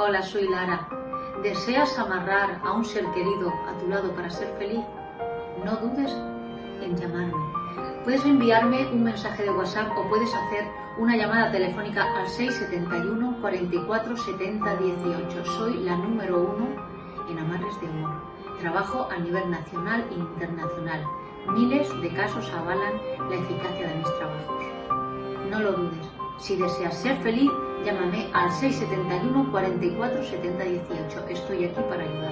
Hola, soy Lara. ¿Deseas amarrar a un ser querido a tu lado para ser feliz? No dudes en llamarme. Puedes enviarme un mensaje de WhatsApp o puedes hacer una llamada telefónica al 671 44 70 18. Soy la número uno en amarres de amor. Trabajo a nivel nacional e internacional. Miles de casos avalan la eficacia de mis trabajos. No lo dudes. Si deseas ser feliz, llámame al 671 44 70 18. Estoy aquí para ayudarte.